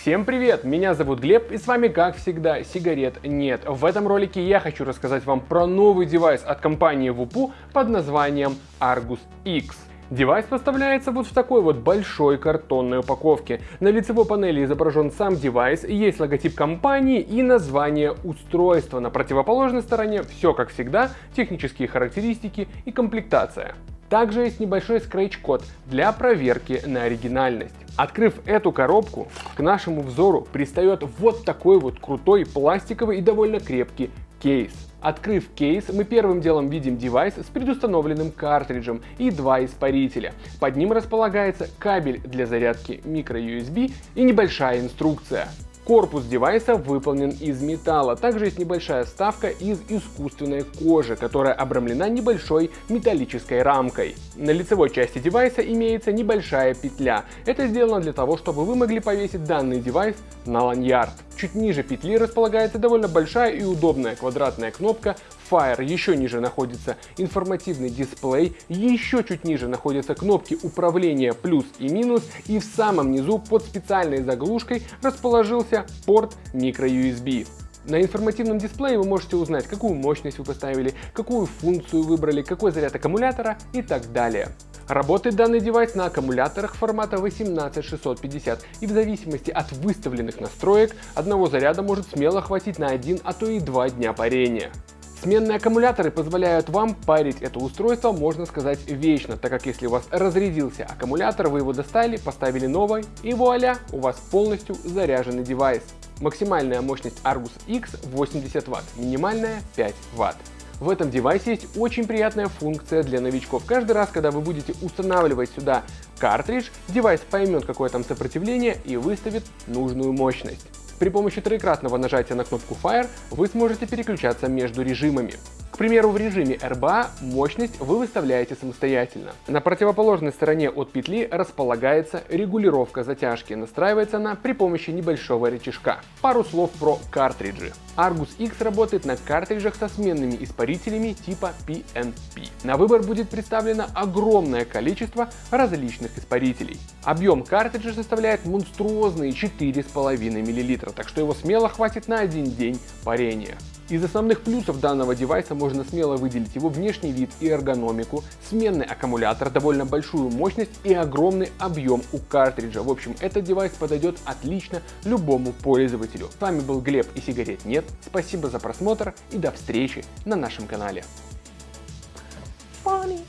Всем привет! Меня зовут Глеб и с вами как всегда сигарет нет. В этом ролике я хочу рассказать вам про новый девайс от компании Voopoo под названием Argus X. Девайс поставляется вот в такой вот большой картонной упаковке. На лицевой панели изображен сам девайс, есть логотип компании и название устройства. На противоположной стороне все как всегда, технические характеристики и комплектация. Также есть небольшой скретч-код для проверки на оригинальность. Открыв эту коробку, к нашему взору пристает вот такой вот крутой пластиковый и довольно крепкий кейс. Открыв кейс, мы первым делом видим девайс с предустановленным картриджем и два испарителя. Под ним располагается кабель для зарядки microUSB и небольшая инструкция. Корпус девайса выполнен из металла. Также есть небольшая вставка из искусственной кожи, которая обрамлена небольшой металлической рамкой. На лицевой части девайса имеется небольшая петля. Это сделано для того, чтобы вы могли повесить данный девайс на ланьярд. Чуть ниже петли располагается довольно большая и удобная квадратная кнопка Fire, еще ниже находится информативный дисплей, еще чуть ниже находятся кнопки управления плюс и минус, и в самом низу под специальной заглушкой расположился порт microUSB. На информативном дисплее вы можете узнать, какую мощность вы поставили, какую функцию выбрали, какой заряд аккумулятора и так далее. Работает данный девайс на аккумуляторах формата 18650 и в зависимости от выставленных настроек одного заряда может смело хватить на один, а то и два дня парения. Сменные аккумуляторы позволяют вам парить это устройство, можно сказать, вечно, так как если у вас разрядился аккумулятор, вы его достали, поставили новый и вуаля, у вас полностью заряженный девайс. Максимальная мощность Argus X 80 Вт, минимальная 5 Вт. В этом девайсе есть очень приятная функция для новичков. Каждый раз, когда вы будете устанавливать сюда картридж, девайс поймет какое там сопротивление и выставит нужную мощность. При помощи троекратного нажатия на кнопку Fire вы сможете переключаться между режимами. К примеру, в режиме RBA мощность вы выставляете самостоятельно. На противоположной стороне от петли располагается регулировка затяжки. Настраивается она при помощи небольшого рычажка. Пару слов про картриджи. Argus X работает на картриджах со сменными испарителями типа PNP. На выбор будет представлено огромное количество различных испарителей. Объем картриджа составляет монструозные 4,5 мл, так что его смело хватит на один день парения. Из основных плюсов данного девайса можно смело выделить его внешний вид и эргономику, сменный аккумулятор, довольно большую мощность и огромный объем у картриджа. В общем, этот девайс подойдет отлично любому пользователю. С вами был Глеб и сигарет нет. Спасибо за просмотр и до встречи на нашем канале. Funny.